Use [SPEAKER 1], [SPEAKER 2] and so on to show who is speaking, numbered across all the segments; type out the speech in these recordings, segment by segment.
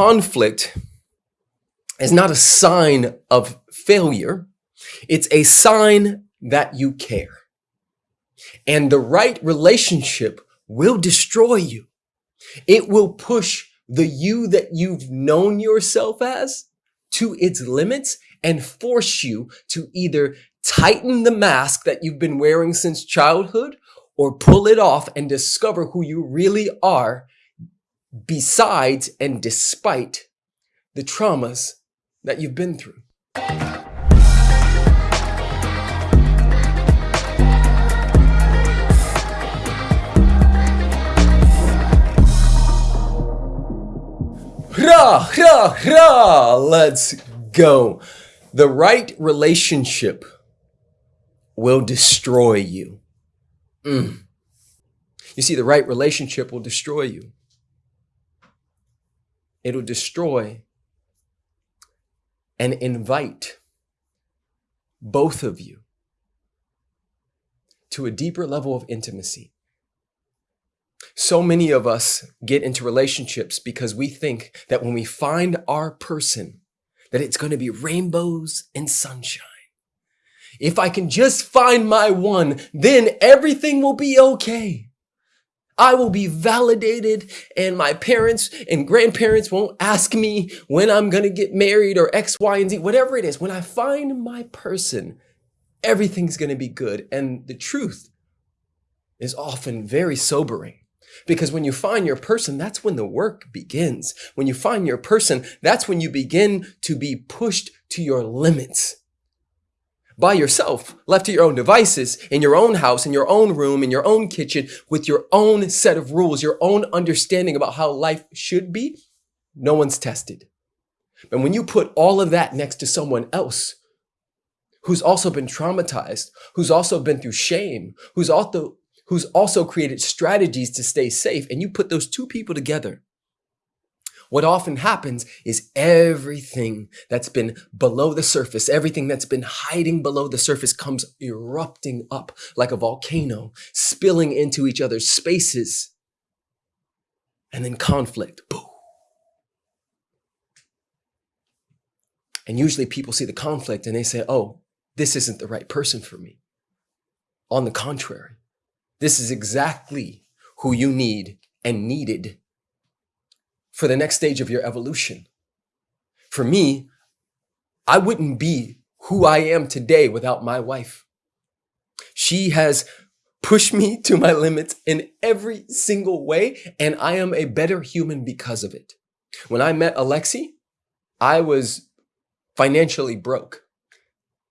[SPEAKER 1] conflict is not a sign of failure. It's a sign that you care. And the right relationship will destroy you. It will push the you that you've known yourself as to its limits and force you to either tighten the mask that you've been wearing since childhood or pull it off and discover who you really are besides and despite the traumas that you've been through. Hra, hra, hra, let's go. The right relationship will destroy you. Mm. You see, the right relationship will destroy you. It'll destroy and invite both of you to a deeper level of intimacy. So many of us get into relationships because we think that when we find our person, that it's going to be rainbows and sunshine. If I can just find my one, then everything will be okay. I will be validated and my parents and grandparents won't ask me when I'm going to get married or X, Y, and Z, whatever it is. When I find my person, everything's going to be good. And the truth is often very sobering. Because when you find your person, that's when the work begins. When you find your person, that's when you begin to be pushed to your limits by yourself, left to your own devices, in your own house, in your own room, in your own kitchen, with your own set of rules, your own understanding about how life should be, no one's tested. But when you put all of that next to someone else who's also been traumatized, who's also been through shame, who's also, who's also created strategies to stay safe, and you put those two people together, what often happens is everything that's been below the surface, everything that's been hiding below the surface comes erupting up like a volcano, spilling into each other's spaces. And then conflict, boom. And usually people see the conflict and they say, oh, this isn't the right person for me. On the contrary, this is exactly who you need and needed for the next stage of your evolution. For me, I wouldn't be who I am today without my wife. She has pushed me to my limits in every single way, and I am a better human because of it. When I met Alexi, I was financially broke.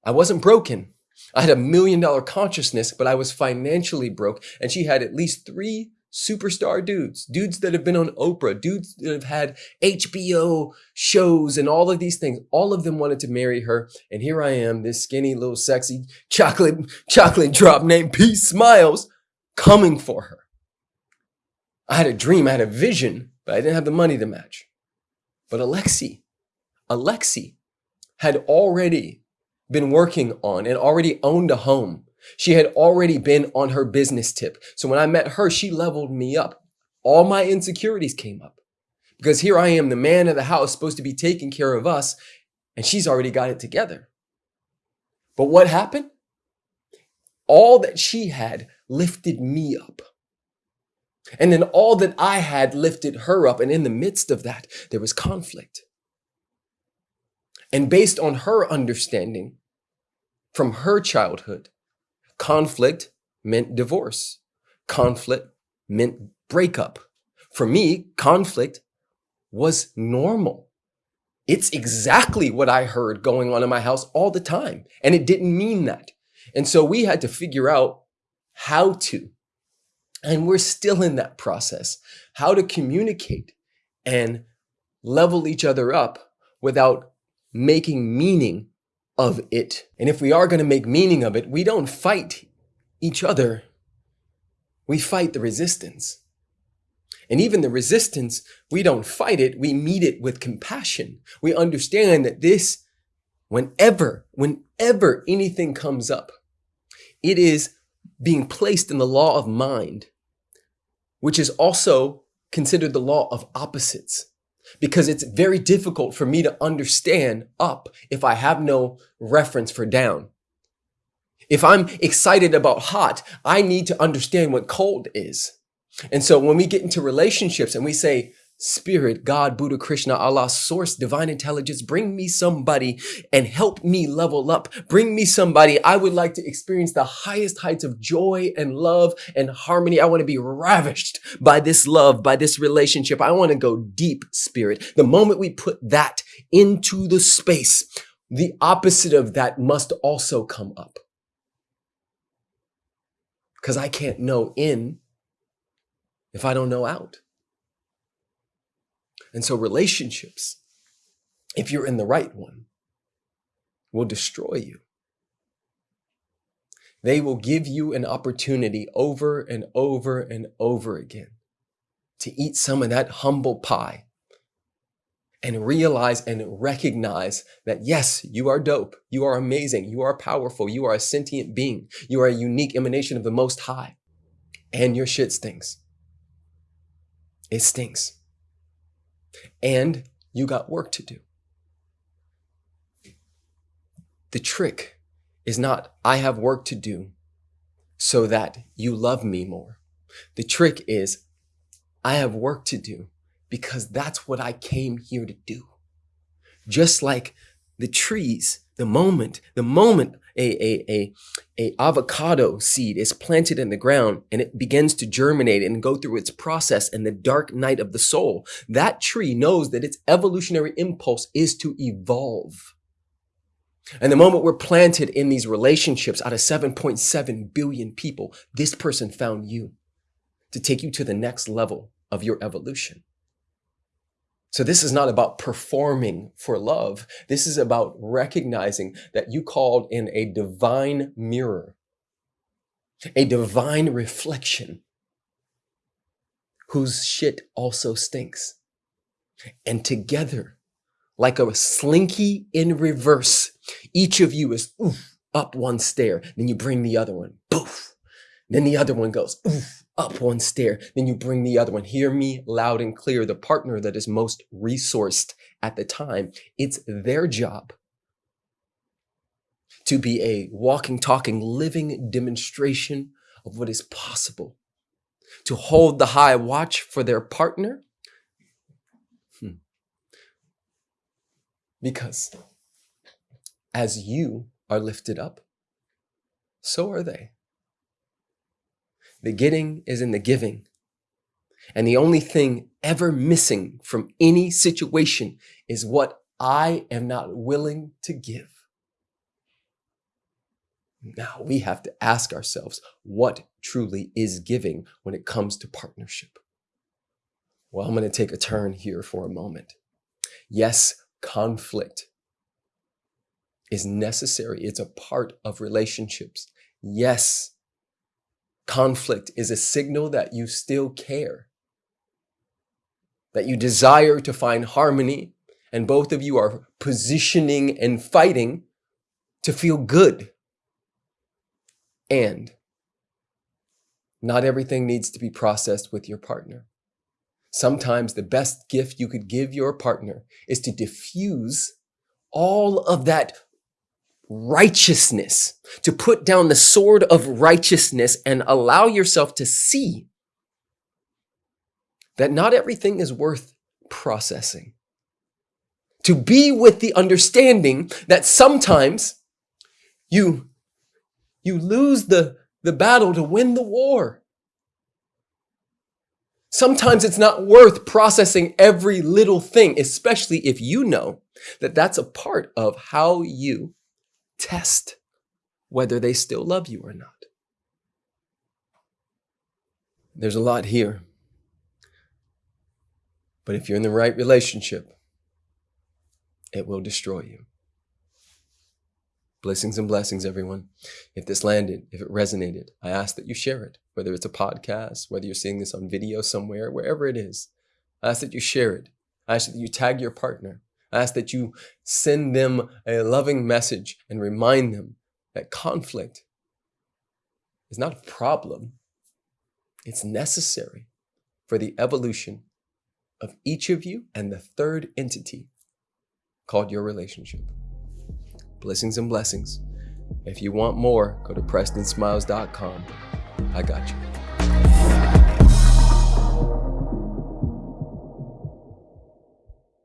[SPEAKER 1] I wasn't broken. I had a million dollar consciousness, but I was financially broke, and she had at least three superstar dudes, dudes that have been on Oprah, dudes that have had HBO shows and all of these things. All of them wanted to marry her. And here I am, this skinny little sexy chocolate, chocolate drop named Peace Smiles coming for her. I had a dream, I had a vision, but I didn't have the money to match. But Alexi, Alexi had already been working on and already owned a home she had already been on her business tip. So when I met her, she leveled me up. All my insecurities came up because here I am, the man of the house, supposed to be taking care of us, and she's already got it together. But what happened? All that she had lifted me up. And then all that I had lifted her up. And in the midst of that, there was conflict. And based on her understanding from her childhood, Conflict meant divorce. Conflict meant breakup. For me, conflict was normal. It's exactly what I heard going on in my house all the time. And it didn't mean that. And so we had to figure out how to, and we're still in that process, how to communicate and level each other up without making meaning of it. And if we are going to make meaning of it, we don't fight each other. We fight the resistance. And even the resistance, we don't fight it. We meet it with compassion. We understand that this, whenever, whenever anything comes up, it is being placed in the law of mind, which is also considered the law of opposites. Because it's very difficult for me to understand up if I have no reference for down. If I'm excited about hot, I need to understand what cold is. And so when we get into relationships and we say, Spirit, God, Buddha, Krishna, Allah, source, divine intelligence, bring me somebody and help me level up. Bring me somebody. I would like to experience the highest heights of joy and love and harmony. I want to be ravished by this love, by this relationship. I want to go deep, Spirit. The moment we put that into the space, the opposite of that must also come up. Because I can't know in if I don't know out. And so relationships, if you're in the right one, will destroy you. They will give you an opportunity over and over and over again to eat some of that humble pie and realize and recognize that yes, you are dope. You are amazing. You are powerful. You are a sentient being. You are a unique emanation of the Most High. And your shit stinks. It stinks and you got work to do. The trick is not, I have work to do so that you love me more. The trick is, I have work to do because that's what I came here to do. Just like the trees, the moment, the moment a, a, a, a avocado seed is planted in the ground and it begins to germinate and go through its process in the dark night of the soul, that tree knows that its evolutionary impulse is to evolve. And the moment we're planted in these relationships out of 7.7 billion people, this person found you to take you to the next level of your evolution. So this is not about performing for love. This is about recognizing that you called in a divine mirror, a divine reflection whose shit also stinks. And together, like a slinky in reverse, each of you is oof, up one stair. Then you bring the other one, poof. Then the other one goes oof, up one stair, then you bring the other one. Hear me loud and clear. The partner that is most resourced at the time, it's their job to be a walking, talking, living demonstration of what is possible. To hold the high watch for their partner. Hmm. Because as you are lifted up, so are they. The getting is in the giving. And the only thing ever missing from any situation is what I am not willing to give. Now we have to ask ourselves what truly is giving when it comes to partnership. Well, I'm going to take a turn here for a moment. Yes, conflict is necessary. It's a part of relationships. Yes, Conflict is a signal that you still care, that you desire to find harmony, and both of you are positioning and fighting to feel good. And not everything needs to be processed with your partner. Sometimes the best gift you could give your partner is to diffuse all of that righteousness, to put down the sword of righteousness and allow yourself to see that not everything is worth processing. To be with the understanding that sometimes you, you lose the, the battle to win the war. Sometimes it's not worth processing every little thing, especially if you know that that's a part of how you test whether they still love you or not. There's a lot here. But if you're in the right relationship, it will destroy you. Blessings and blessings, everyone. If this landed, if it resonated, I ask that you share it, whether it's a podcast, whether you're seeing this on video somewhere, wherever it is. I ask that you share it. I ask that you tag your partner. I ask that you send them a loving message and remind them that conflict is not a problem. It's necessary for the evolution of each of you and the third entity called your relationship. Blessings and blessings. If you want more, go to PrestonSmiles.com. I got you.